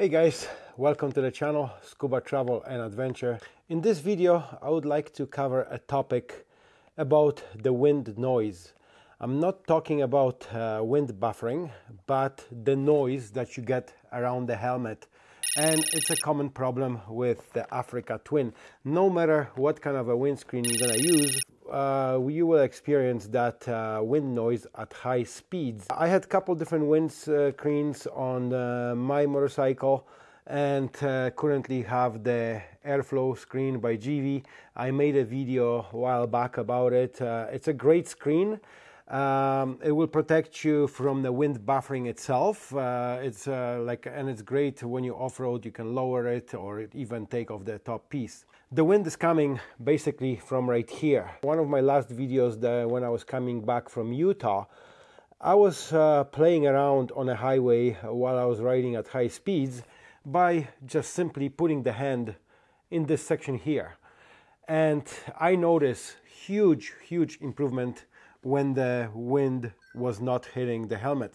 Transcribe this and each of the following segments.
Hey guys, welcome to the channel Scuba Travel and Adventure. In this video I would like to cover a topic about the wind noise. I'm not talking about uh, wind buffering, but the noise that you get around the helmet. And it's a common problem with the Africa Twin. No matter what kind of a windscreen you're gonna use, uh, you will experience that uh, wind noise at high speeds. I had a couple different windscreens on uh, my motorcycle and uh, currently have the airflow screen by GIVI. I made a video a while back about it. Uh, it's a great screen. Um, it will protect you from the wind buffering itself. Uh, it's uh, like, and it's great when you off-road. You can lower it or even take off the top piece. The wind is coming basically from right here. One of my last videos, the, when I was coming back from Utah, I was uh, playing around on a highway while I was riding at high speeds by just simply putting the hand in this section here. And I noticed huge, huge improvement when the wind was not hitting the helmet.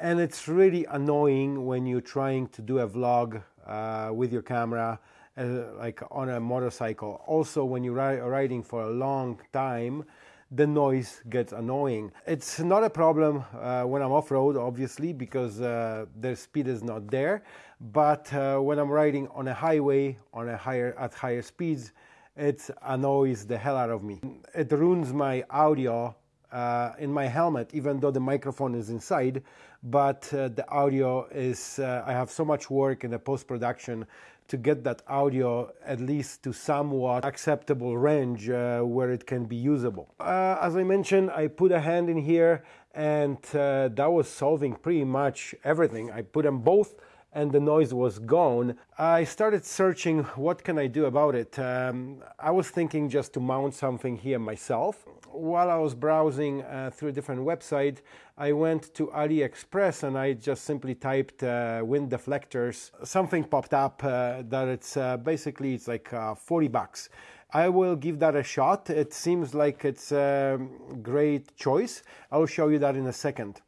And it's really annoying when you're trying to do a vlog uh, with your camera, uh, like on a motorcycle. Also, when you're riding for a long time, the noise gets annoying. It's not a problem uh, when I'm off-road, obviously, because uh, the speed is not there. But uh, when I'm riding on a highway on a higher at higher speeds, it annoys the hell out of me. It ruins my audio uh, in my helmet, even though the microphone is inside. But uh, the audio is, uh, I have so much work in the post production to get that audio at least to somewhat acceptable range uh, where it can be usable. Uh, as I mentioned, I put a hand in here and uh, that was solving pretty much everything. I put them both and the noise was gone. I started searching what can I do about it. Um, I was thinking just to mount something here myself. While I was browsing uh, through different website, I went to AliExpress and I just simply typed uh, wind deflectors. Something popped up uh, that it's uh, basically it's like uh, 40 bucks. I will give that a shot. It seems like it's a great choice. I'll show you that in a second.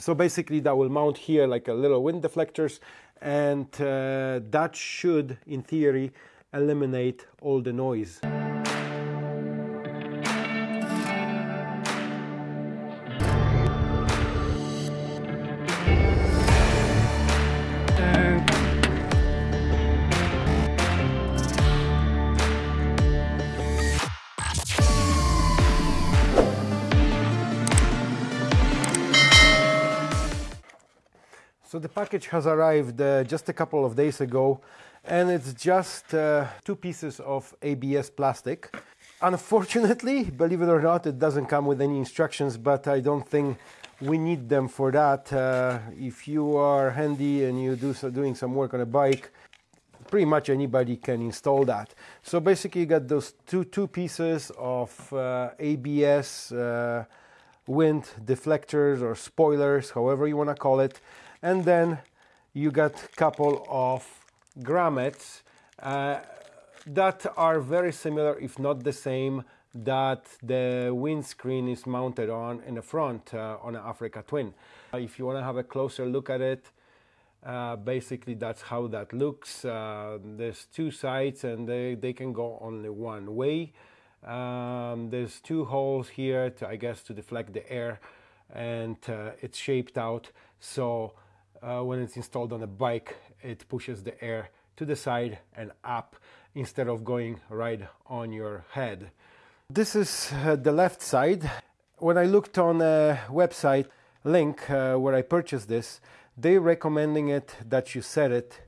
So basically that will mount here like a little wind deflectors and uh, that should, in theory, eliminate all the noise. Package has arrived uh, just a couple of days ago and it's just uh, two pieces of ABS plastic. Unfortunately, believe it or not, it doesn't come with any instructions, but I don't think we need them for that. Uh, if you are handy and you do so doing some work on a bike, pretty much anybody can install that. So basically you got those two, two pieces of uh, ABS uh, wind deflectors or spoilers, however you want to call it and then you got a couple of grommets uh, that are very similar if not the same that the windscreen is mounted on in the front uh, on an Africa Twin. Uh, if you want to have a closer look at it, uh, basically that's how that looks. Uh, there's two sides and they, they can go only one way. Um, there's two holes here to, I guess, to deflect the air and uh, it's shaped out so uh, when it's installed on a bike, it pushes the air to the side and up instead of going right on your head. This is uh, the left side. When I looked on a website link uh, where I purchased this, they recommending it that you set it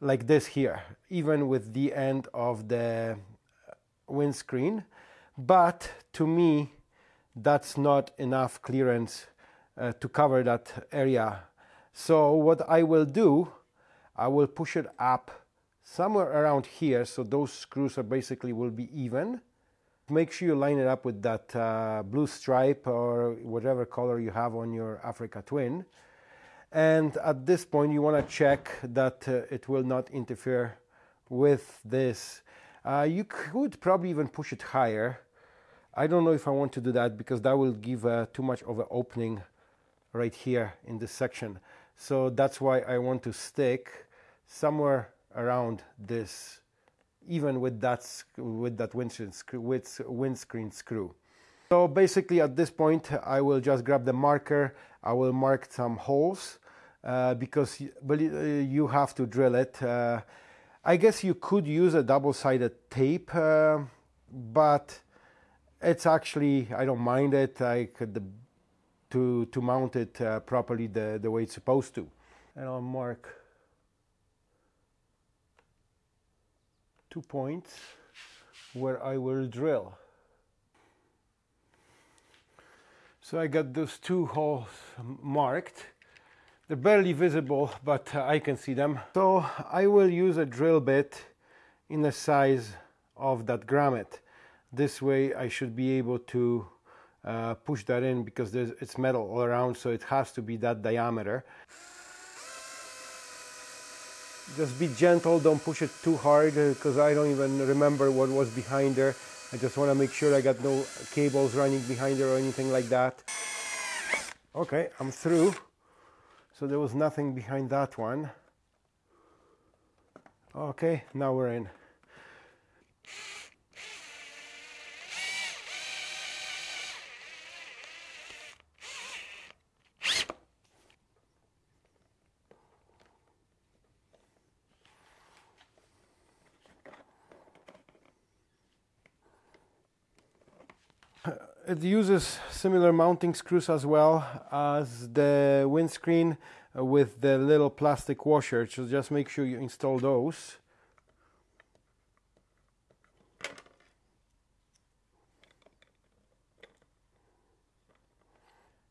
like this here, even with the end of the windscreen. But to me, that's not enough clearance uh, to cover that area so what I will do, I will push it up somewhere around here so those screws are basically will be even. Make sure you line it up with that uh, blue stripe or whatever color you have on your Africa Twin. And at this point you want to check that uh, it will not interfere with this. Uh, you could probably even push it higher. I don't know if I want to do that because that will give uh, too much of an opening right here in this section. So that's why I want to stick somewhere around this even with that with that windscreen with windscreen screw. So basically at this point I will just grab the marker. I will mark some holes uh, because uh, you have to drill it. Uh, I guess you could use a double-sided tape uh, but it's actually I don't mind it. I could to to mount it uh, properly the the way it's supposed to. And I'll mark two points where I will drill. So I got those two holes marked. They're barely visible but uh, I can see them. So I will use a drill bit in the size of that grommet. This way I should be able to uh, push that in because it's metal all around so it has to be that diameter. Just be gentle don't push it too hard because I don't even remember what was behind there. I just want to make sure I got no cables running behind there or anything like that. Okay I'm through. So there was nothing behind that one. Okay now we're in it uses similar mounting screws as well as the windscreen with the little plastic washer. So just make sure you install those.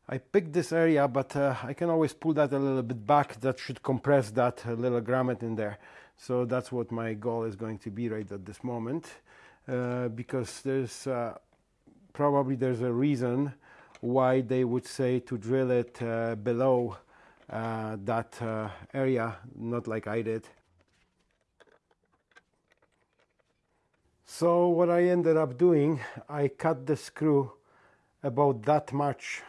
I picked this area but uh, I can always pull that a little bit back. That should compress that little grommet in there. So that's what my goal is going to be right at this moment uh, because there's uh, probably there's a reason why they would say to drill it uh, below uh, that uh, area, not like I did. So what I ended up doing, I cut the screw about that much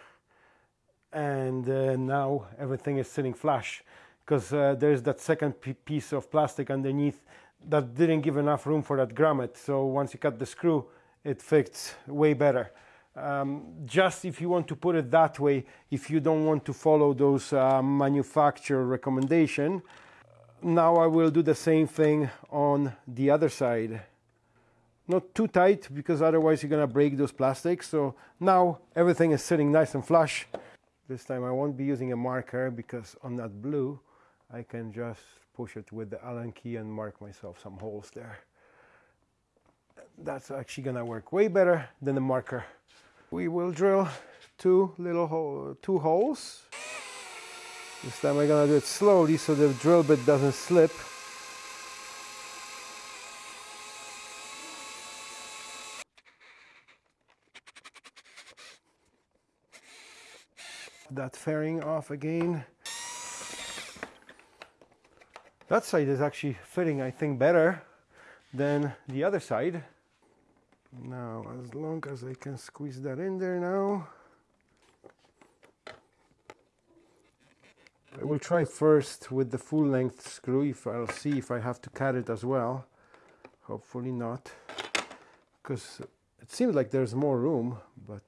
and uh, now everything is sitting flush because uh, there's that second piece of plastic underneath that didn't give enough room for that grommet. So once you cut the screw, it fits way better. Um, just if you want to put it that way, if you don't want to follow those uh, manufacturer recommendation. Now I will do the same thing on the other side. Not too tight because otherwise you're gonna break those plastics. So now everything is sitting nice and flush. This time I won't be using a marker because on that blue I can just push it with the Allen key and mark myself some holes there that's actually gonna work way better than the marker. We will drill two little hole, two holes. This time I'm gonna do it slowly so the drill bit doesn't slip. That fairing off again. That side is actually fitting, I think, better than the other side. Now, as long as I can squeeze that in there now, I will try first with the full length screw if I'll see if I have to cut it as well. Hopefully not, because it seems like there's more room, but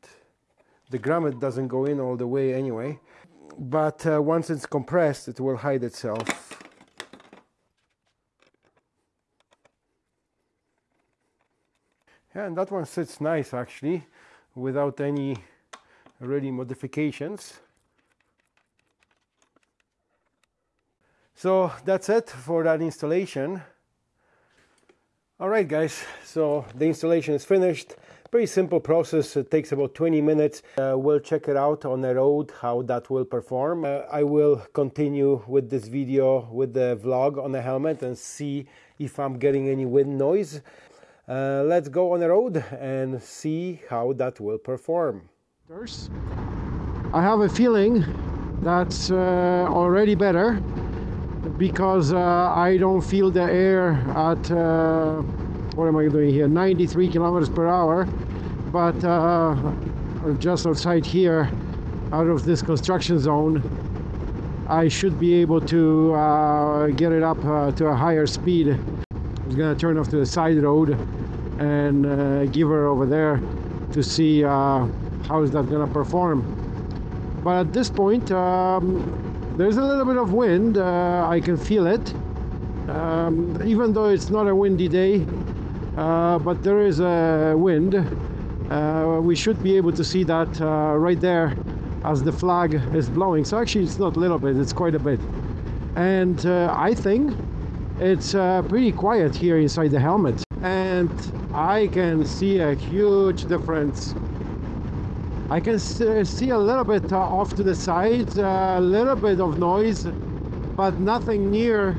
the grommet doesn't go in all the way anyway. But uh, once it's compressed, it will hide itself Yeah, and that one sits nice actually, without any really modifications. So that's it for that installation. Alright guys, so the installation is finished. Pretty simple process, it takes about 20 minutes. Uh, we'll check it out on the road, how that will perform. Uh, I will continue with this video with the vlog on the helmet and see if I'm getting any wind noise. Uh, let's go on the road and see how that will perform. I have a feeling that's uh, already better because uh, I don't feel the air at uh, what am I doing here 93 kilometers per hour but uh, just outside here out of this construction zone I should be able to uh, get it up to a higher speed. I was gonna turn off to the side road and uh, give her over there to see uh, how is that gonna perform. But at this point, um, there's a little bit of wind. Uh, I can feel it, um, even though it's not a windy day. Uh, but there is a wind. Uh, we should be able to see that uh, right there as the flag is blowing. So actually, it's not a little bit; it's quite a bit. And I think it's pretty quiet here inside the helmet, and I can see a huge difference. I can see a little bit uh, off to the side, a little bit of noise, but nothing near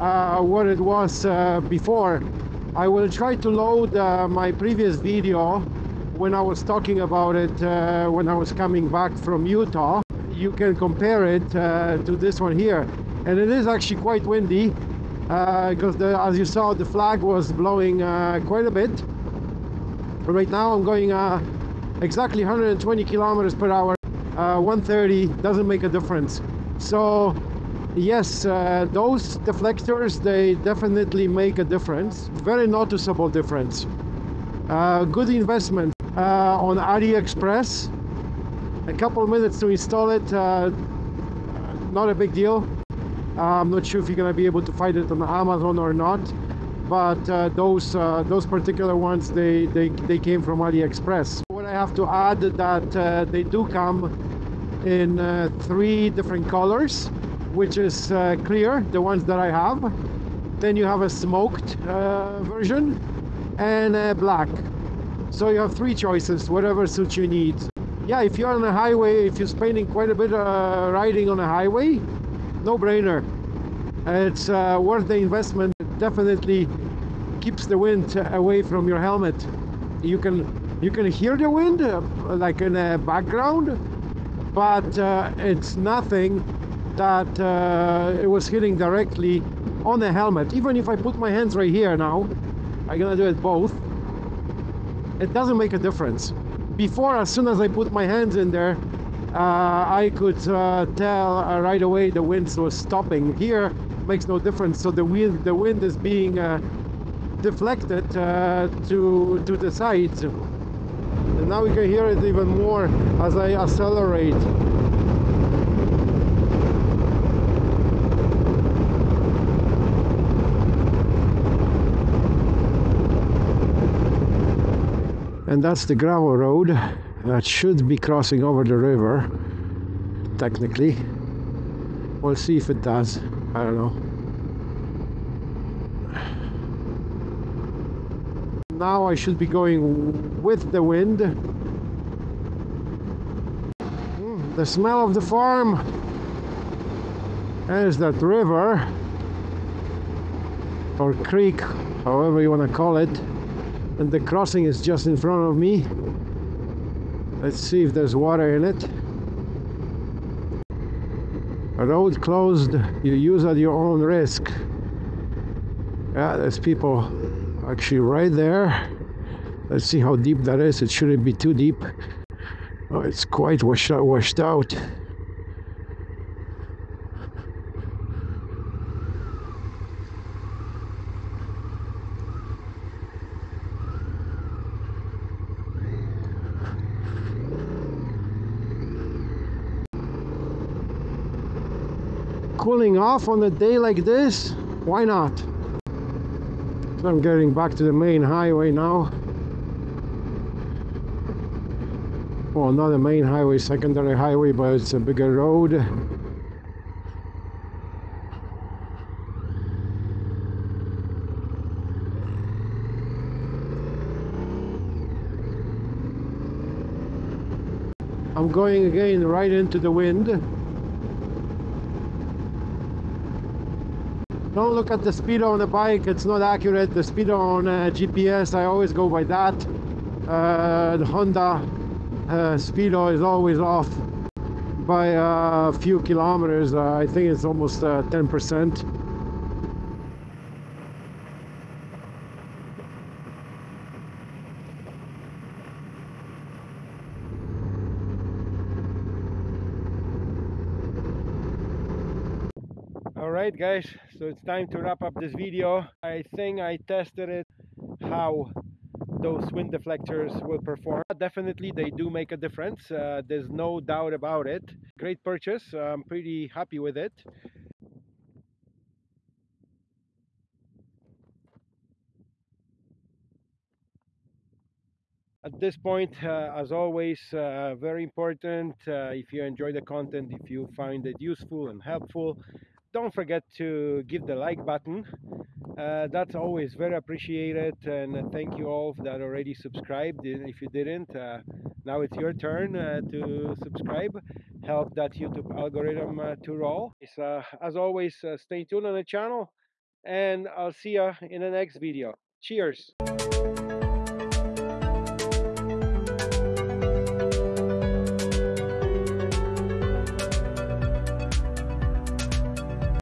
what it was before. I will try to load uh, my previous video when I was talking about it uh, when I was coming back from Utah. You can compare it uh, to this one here. And it is actually quite windy because uh, as you saw the flag was blowing uh, quite a bit. Right now I'm going uh, exactly 120 kilometers per hour. 130 doesn't make a difference. So yes uh, those deflectors they definitely make a difference very noticeable difference uh, good investment uh, on AliExpress a couple minutes to install it uh, not a big deal I'm not sure if you're gonna be able to find it on Amazon or not but uh, those uh, those particular ones they, they they came from AliExpress what I have to add that they do come in three different colors which is uh, clear, the ones that I have. Then you have a smoked uh, version and black. So you have three choices, whatever suits you need. Yeah, if you're on a highway, if you're spending quite a bit uh, riding on a highway, no brainer. It's uh, worth the investment. It definitely keeps the wind away from your helmet. You can you can hear the wind uh, like in a background, but uh, it's nothing that uh, it was hitting directly on the helmet. Even if I put my hands right here now, I'm gonna do it both, it doesn't make a difference. Before, as soon as I put my hands in there, I could uh, tell uh, right away the wind was stopping. Here, makes no difference. So the wind, the wind is being uh, deflected uh, to to the sides. And now we can hear it even more as I accelerate. and that's the gravel road that should be crossing over the river technically. We'll see if it does. I don't know. Now I should be going with the wind. Mm, the smell of the farm. There's that river. Or creek however you want to call it. And the crossing is just in front of me let's see if there's water in it. A road closed you use at your own risk. Yeah there's people actually right there. Let's see how deep that is. It shouldn't be too deep. Oh it's quite washed out washed out cooling off on a day like this? Why not? So I'm getting back to the main highway now. Well not a main highway secondary highway but it's a bigger road. I'm going again right into the wind don't look at the speedo on the bike. It's not accurate. The speedo on uh, GPS I always go by that. Uh, the Honda uh, speedo is always off by a few kilometers. Uh, I think it's almost 10% uh, right guys so it's time to wrap up this video. I think i tested it how those wind deflectors will perform. Definitely they do make a difference uh, there's no doubt about it. Great purchase i'm pretty happy with it. At this point uh, as always uh, very important uh, if you enjoy the content if you find it useful and helpful don't forget to give the like button. Uh, that's always very appreciated and thank you all that already subscribed. If you didn't uh, now it's your turn uh, to subscribe. Help that youtube algorithm to roll. So, as always stay tuned on the channel and i'll see you in the next video. Cheers